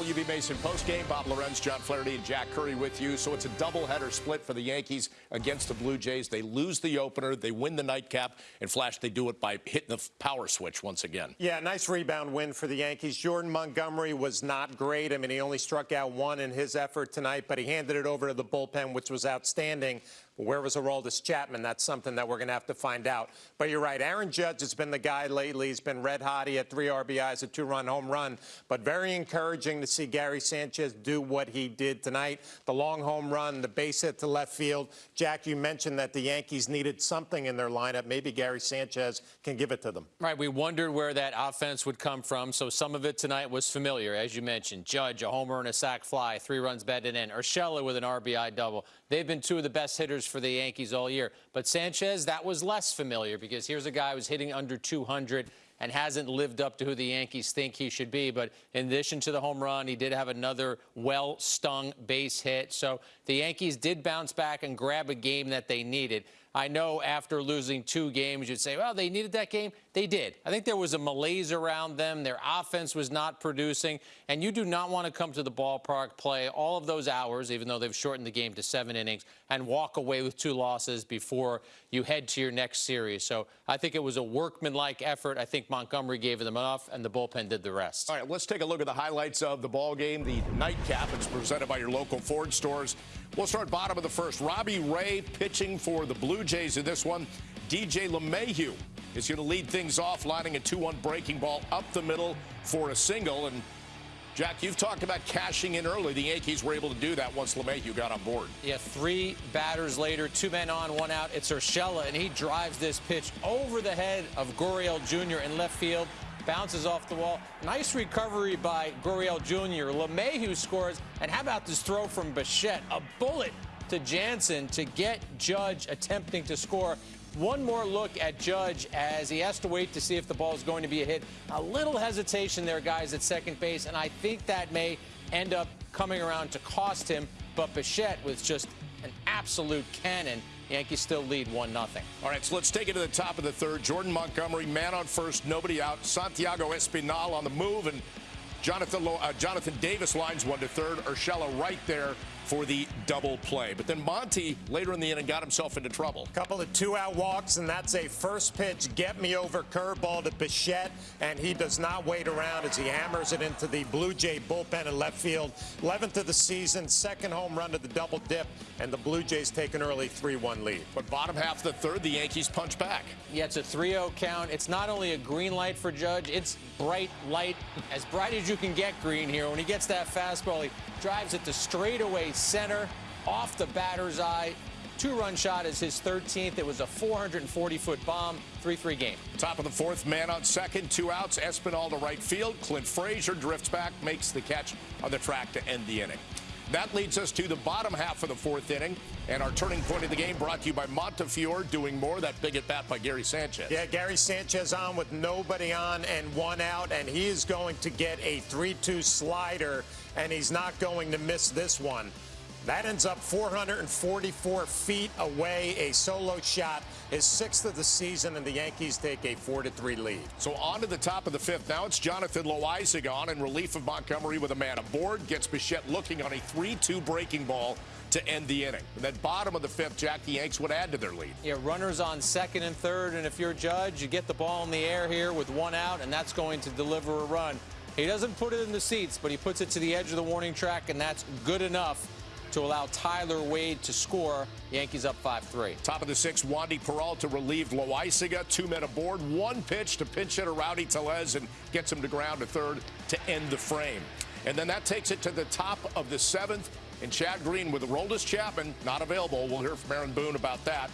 WB Mason postgame. Bob Lorenz, John Flaherty, and Jack Curry with you. So it's a doubleheader split for the Yankees against the Blue Jays. They lose the opener, they win the nightcap, and Flash, they do it by hitting the power switch once again. Yeah, nice rebound win for the Yankees. Jordan Montgomery was not great. I mean, he only struck out one in his effort tonight, but he handed it over to the bullpen, which was outstanding. Where was Aroldis Chapman? That's something that we're going to have to find out. But you're right. Aaron Judge has been the guy lately. He's been red hot. He had three RBIs, a two-run home run. But very encouraging to see Gary Sanchez do what he did tonight. The long home run, the base hit to left field. Jack, you mentioned that the Yankees needed something in their lineup. Maybe Gary Sanchez can give it to them. Right. We wondered where that offense would come from. So some of it tonight was familiar, as you mentioned. Judge, a homer and a sac fly, three runs batted in. Urshela with an RBI double. They've been two of the best hitters for the Yankees all year. But Sanchez, that was less familiar because here's a guy who's hitting under 200 and hasn't lived up to who the Yankees think he should be. But in addition to the home run, he did have another well-stung base hit. So the Yankees did bounce back and grab a game that they needed. I know after losing two games, you'd say, well, they needed that game. They did. I think there was a malaise around them. Their offense was not producing. And you do not want to come to the ballpark, play all of those hours, even though they've shortened the game to seven innings, and walk away with two losses before you head to your next series. So I think it was a workmanlike effort. I think Montgomery gave them enough, and the bullpen did the rest. All right, let's take a look at the highlights of the ball game. The nightcap is presented by your local Ford stores. We'll start bottom of the first. Robbie Ray pitching for the Blue Jays in this one. DJ LeMahieu is going to lead things off, lining a 2-1 breaking ball up the middle for a single. And Jack, you've talked about cashing in early. The Yankees were able to do that once LeMahieu got on board. Yeah, three batters later, two men on, one out. It's Urshela, and he drives this pitch over the head of Gurriel Jr. in left field bounces off the wall. Nice recovery by Gurriel Jr. LeMahieu scores. And how about this throw from Bichette? A bullet to Jansen to get Judge attempting to score. One more look at Judge as he has to wait to see if the ball is going to be a hit. A little hesitation there, guys, at second base, and I think that may end up coming around to cost him. But Bichette with just an absolute cannon Yankees still lead 1-0. All right, so let's take it to the top of the third. Jordan Montgomery, man on first, nobody out. Santiago Espinal on the move, and Jonathan, uh, Jonathan Davis lines one to third. Urshela right there for the double play. But then Monty, later in the inning, got himself into trouble. Couple of two-out walks, and that's a first pitch get-me-over curveball to Bichette, and he does not wait around as he hammers it into the Blue Jay bullpen in left field. 11th of the season, second home run to the double dip, and the Blue Jays take an early 3-1 lead. But bottom half of the third, the Yankees punch back. Yeah, it's a 3-0 count. It's not only a green light for Judge, it's bright light, as bright as you can get green here. When he gets that fastball, he drives it to straightaway center, off the batter's eye. Two-run shot is his 13th. It was a 440-foot bomb, 3-3 game. Top of the fourth, man on second, two outs. Espinal to right field. Clint Frazier drifts back, makes the catch on the track to end the inning. That leads us to the bottom half of the fourth inning. And our turning point of the game brought to you by Montefiore doing more. That big at bat by Gary Sanchez. Yeah, Gary Sanchez on with nobody on and one out. And he is going to get a 3-2 slider. And he's not going to miss this one. That ends up 444 feet away. A solo shot is sixth of the season, and the Yankees take a 4-3 lead. So on to the top of the fifth. Now it's Jonathan Loáisiga on in relief of Montgomery with a man aboard. Gets Bichette looking on a 3-2 breaking ball to end the inning. And then bottom of the fifth, Jack, the Yanks would add to their lead. Yeah, runners on second and third, and if you're a judge, you get the ball in the air here with one out, and that's going to deliver a run. He doesn't put it in the seats, but he puts it to the edge of the warning track, and that's good enough to allow Tyler Wade to score. Yankees up 5-3. Top of the sixth, Wandy Peralta relieved Loáisiga. Two men aboard. One pitch to pinch hitter Rowdy Tellez and gets him to ground to third to end the frame. And then that takes it to the top of the seventh. And Chad Green with Aroldis Chapman not available. We'll hear from Aaron Boone about that.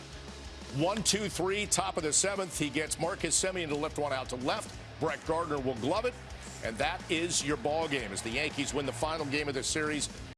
One, two, three, top of the seventh. He gets Marcus Semien to lift one out to left. Brett Gardner will glove it. And that is your ball game as the Yankees win the final game of the series